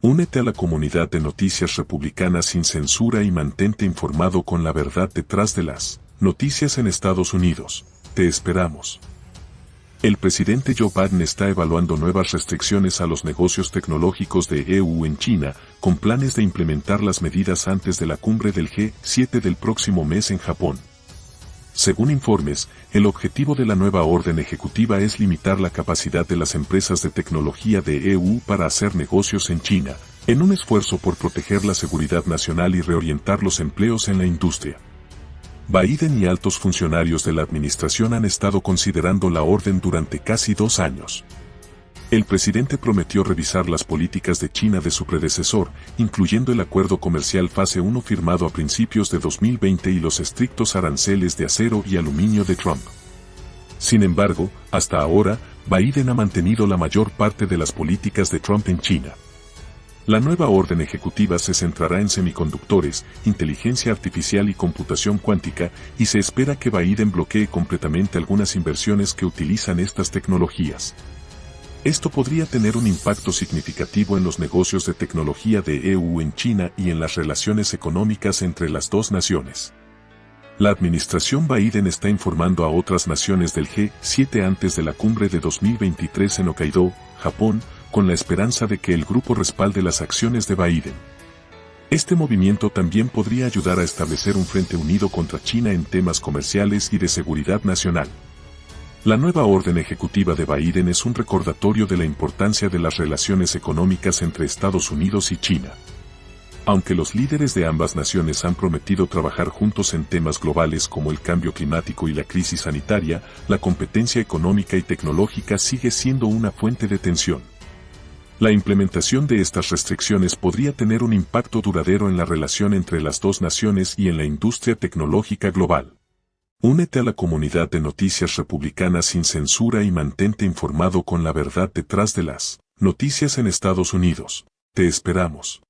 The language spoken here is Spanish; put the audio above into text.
Únete a la comunidad de noticias republicanas sin censura y mantente informado con la verdad detrás de las noticias en Estados Unidos. Te esperamos. El presidente Joe Biden está evaluando nuevas restricciones a los negocios tecnológicos de EU en China, con planes de implementar las medidas antes de la cumbre del G7 del próximo mes en Japón. Según informes, el objetivo de la nueva orden ejecutiva es limitar la capacidad de las empresas de tecnología de EU para hacer negocios en China, en un esfuerzo por proteger la seguridad nacional y reorientar los empleos en la industria. Biden y altos funcionarios de la administración han estado considerando la orden durante casi dos años. El presidente prometió revisar las políticas de China de su predecesor, incluyendo el acuerdo comercial fase 1 firmado a principios de 2020 y los estrictos aranceles de acero y aluminio de Trump. Sin embargo, hasta ahora, Biden ha mantenido la mayor parte de las políticas de Trump en China. La nueva orden ejecutiva se centrará en semiconductores, inteligencia artificial y computación cuántica, y se espera que Biden bloquee completamente algunas inversiones que utilizan estas tecnologías. Esto podría tener un impacto significativo en los negocios de tecnología de EU en China y en las relaciones económicas entre las dos naciones. La administración Biden está informando a otras naciones del G7 antes de la cumbre de 2023 en Hokkaido, Japón, con la esperanza de que el grupo respalde las acciones de Biden. Este movimiento también podría ayudar a establecer un frente unido contra China en temas comerciales y de seguridad nacional. La nueva orden ejecutiva de Biden es un recordatorio de la importancia de las relaciones económicas entre Estados Unidos y China. Aunque los líderes de ambas naciones han prometido trabajar juntos en temas globales como el cambio climático y la crisis sanitaria, la competencia económica y tecnológica sigue siendo una fuente de tensión. La implementación de estas restricciones podría tener un impacto duradero en la relación entre las dos naciones y en la industria tecnológica global. Únete a la comunidad de noticias republicanas sin censura y mantente informado con la verdad detrás de las noticias en Estados Unidos. Te esperamos.